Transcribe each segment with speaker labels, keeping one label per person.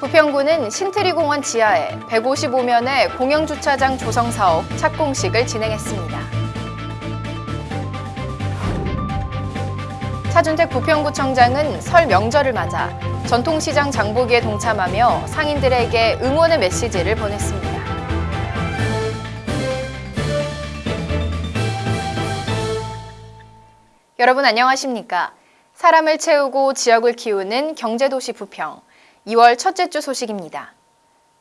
Speaker 1: 부평구는 신트리공원 지하에 155면의 공영주차장 조성 사업 착공식을 진행했습니다. 차준택 부평구청장은 설 명절을 맞아 전통시장 장보기에 동참하며 상인들에게 응원의 메시지를 보냈습니다. 여러분 안녕하십니까? 사람을 채우고 지역을 키우는 경제도시 부평 2월 첫째 주 소식입니다.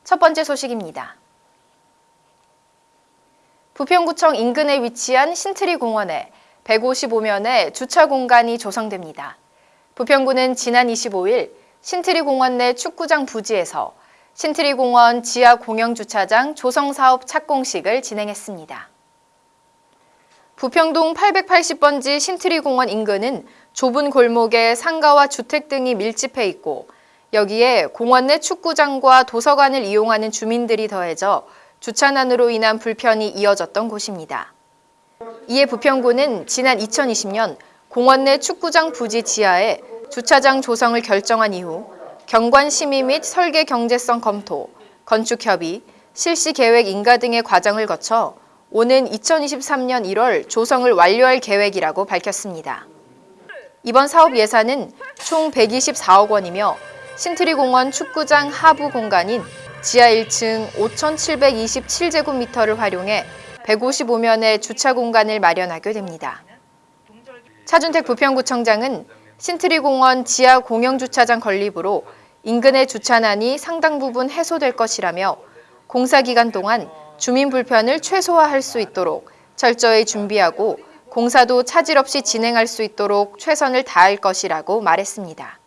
Speaker 1: 첫 번째 소식입니다. 부평구청 인근에 위치한 신트리 공원에 155면의 주차 공간이 조성됩니다. 부평구는 지난 25일 신트리 공원 내 축구장 부지에서 신트리 공원 지하 공영 주차장 조성 사업 착공식을 진행했습니다. 부평동 880번지 신트리 공원 인근은 좁은 골목에 상가와 주택 등이 밀집해 있고 여기에 공원 내 축구장과 도서관을 이용하는 주민들이 더해져 주차난으로 인한 불편이 이어졌던 곳입니다. 이에 부평구는 지난 2020년 공원 내 축구장 부지 지하에 주차장 조성을 결정한 이후 경관 심의 및 설계 경제성 검토, 건축 협의, 실시 계획 인가 등의 과정을 거쳐 오는 2023년 1월 조성을 완료할 계획이라고 밝혔습니다. 이번 사업 예산은 총 124억 원이며 신트리공원 축구장 하부 공간인 지하 1층 5,727제곱미터를 활용해 155면의 주차 공간을 마련하게 됩니다. 차준택 부평구청장은 신트리공원 지하 공영주차장 건립으로 인근의 주차난이 상당 부분 해소될 것이라며 공사 기간 동안 주민 불편을 최소화할 수 있도록 철저히 준비하고 공사도 차질 없이 진행할 수 있도록 최선을 다할 것이라고 말했습니다.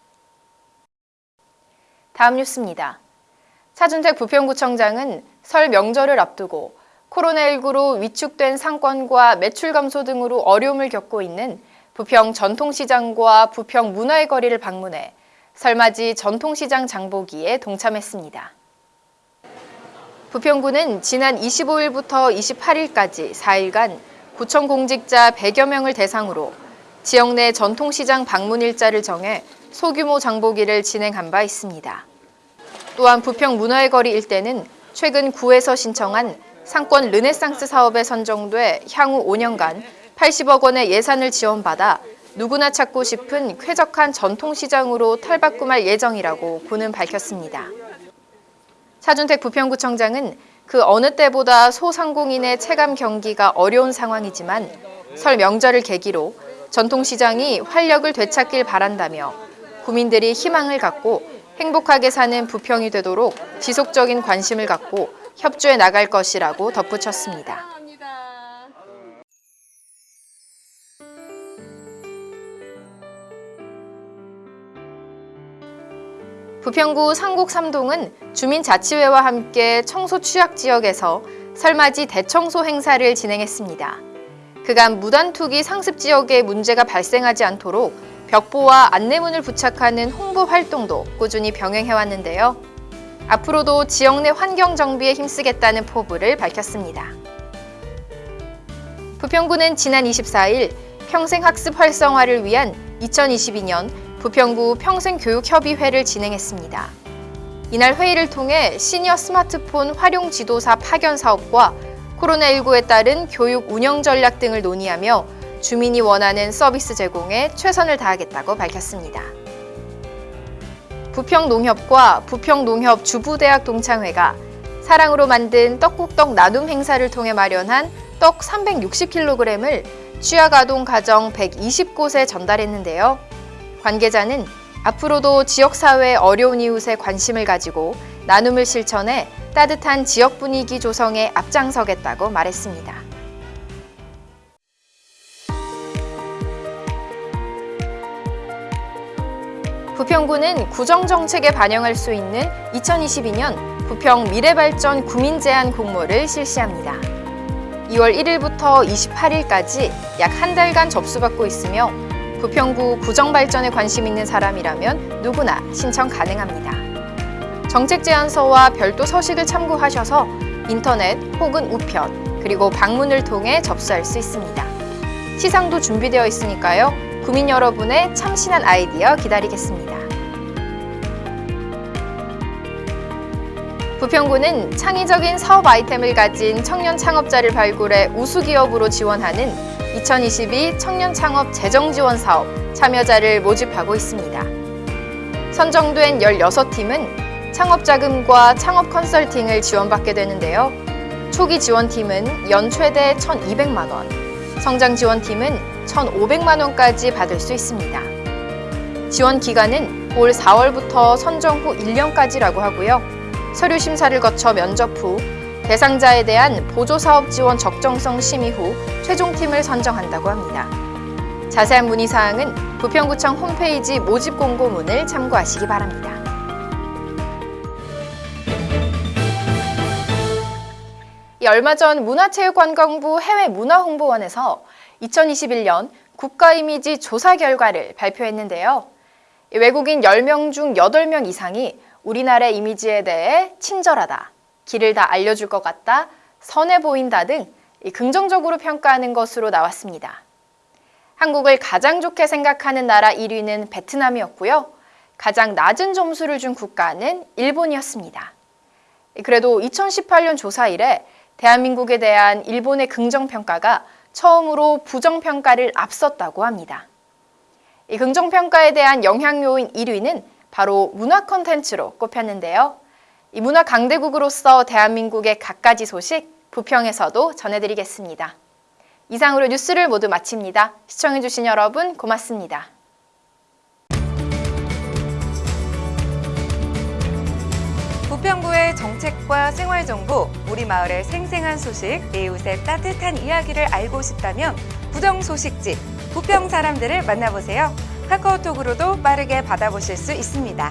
Speaker 1: 다음 뉴스입니다. 차준택 부평구청장은 설 명절을 앞두고 코로나19로 위축된 상권과 매출 감소 등으로 어려움을 겪고 있는 부평 전통시장과 부평 문화의 거리를 방문해 설맞이 전통시장 장보기에 동참했습니다. 부평구는 지난 25일부터 28일까지 4일간 구청 공직자 100여 명을 대상으로 지역 내 전통시장 방문 일자를 정해 소규모 장보기를 진행한 바 있습니다. 또한 부평 문화의 거리 일대는 최근 구에서 신청한 상권 르네상스 사업에 선정돼 향후 5년간 80억 원의 예산을 지원받아 누구나 찾고 싶은 쾌적한 전통시장으로 탈바꿈할 예정이라고 구는 밝혔습니다. 차준택 부평구청장은 그 어느 때보다 소상공인의 체감 경기가 어려운 상황이지만 설 명절을 계기로 전통시장이 활력을 되찾길 바란다며 구민들이 희망을 갖고 행복하게 사는 부평이 되도록 지속적인 관심을 갖고 협조해 나갈 것이라고 덧붙였습니다. 부평구 상곡 3동은 주민자치회와 함께 청소 취약 지역에서 설맞이 대청소 행사를 진행했습니다. 그간 무단투기 상습 지역에 문제가 발생하지 않도록 벽보와 안내문을 부착하는 홍보 활동도 꾸준히 병행해왔는데요. 앞으로도 지역 내 환경 정비에 힘쓰겠다는 포부를 밝혔습니다. 부평구는 지난 24일 평생학습 활성화를 위한 2022년 부평구 평생교육협의회를 진행했습니다. 이날 회의를 통해 시니어 스마트폰 활용 지도사 파견 사업과 코로나19에 따른 교육 운영 전략 등을 논의하며 주민이 원하는 서비스 제공에 최선을 다하겠다고 밝혔습니다. 부평농협과 부평농협 주부대학 동창회가 사랑으로 만든 떡국떡 나눔 행사를 통해 마련한 떡 360kg을 취약아동 가정 120곳에 전달했는데요. 관계자는 앞으로도 지역사회의 어려운 이웃에 관심을 가지고 나눔을 실천해 따뜻한 지역 분위기 조성에 앞장서겠다고 말했습니다. 부평구는 구정정책에 반영할 수 있는 2022년 부평 미래발전 구민제안 공모를 실시합니다. 2월 1일부터 28일까지 약 한 달간 접수받고 있으며 부평구 구정발전에 관심 있는 사람이라면 누구나 신청 가능합니다. 정책 제안서와 별도 서식을 참고하셔서 인터넷 혹은 우편 그리고 방문을 통해 접수할 수 있습니다. 시상도 준비되어 있으니까요. 구민 여러분의 참신한 아이디어 기다리겠습니다. 부평구는 창의적인 사업 아이템을 가진 청년 창업자를 발굴해 우수 기업으로 지원하는 2022 청년 창업 재정 지원 사업 참여자를 모집하고 있습니다. 선정된 16팀은 창업 자금과 창업 컨설팅을 지원받게 되는데요. 초기 지원팀은 연 최대 1,200만 원, 성장 지원팀은 1,500만 원까지 받을 수 있습니다. 지원 기간은 올 4월부터 선정 후 1년까지라고 하고요. 서류 심사를 거쳐 면접 후 대상자에 대한 보조사업 지원 적정성 심의 후 최종팀을 선정한다고 합니다. 자세한 문의 사항은 부평구청 홈페이지 모집 공고문을 참고하시기 바랍니다. 얼마 전 문화체육관광부 해외문화홍보원에서 2021년 국가 이미지 조사 결과를 발표했는데요. 이 외국인 10명 중 8명 이상이 우리나라의 이미지에 대해 친절하다, 길을 다 알려줄 것 같다, 선해 보인다 등이 긍정적으로 평가하는 것으로 나왔습니다. 한국을 가장 좋게 생각하는 나라 1위는 베트남이었고요. 가장 낮은 점수를 준 국가는 일본이었습니다. 그래도 2018년 조사 이래 대한민국에 대한 일본의 긍정평가가 처음으로 부정평가를 앞섰다고 합니다. 이 긍정평가에 대한 영향요인 1위는 바로 문화 콘텐츠로 꼽혔는데요. 이 문화 강대국으로서 대한민국의 갖가지 소식 부평에서도 전해드리겠습니다. 이상으로 뉴스를 모두 마칩니다. 시청해주신 여러분 고맙습니다.
Speaker 2: 부평구의 정책과 생활정보, 우리 마을의 생생한 소식, 이웃의 따뜻한 이야기를 알고 싶다면 부정 소식지, 부평 사람들을 만나보세요. 카카오톡으로도 빠르게 받아보실 수 있습니다.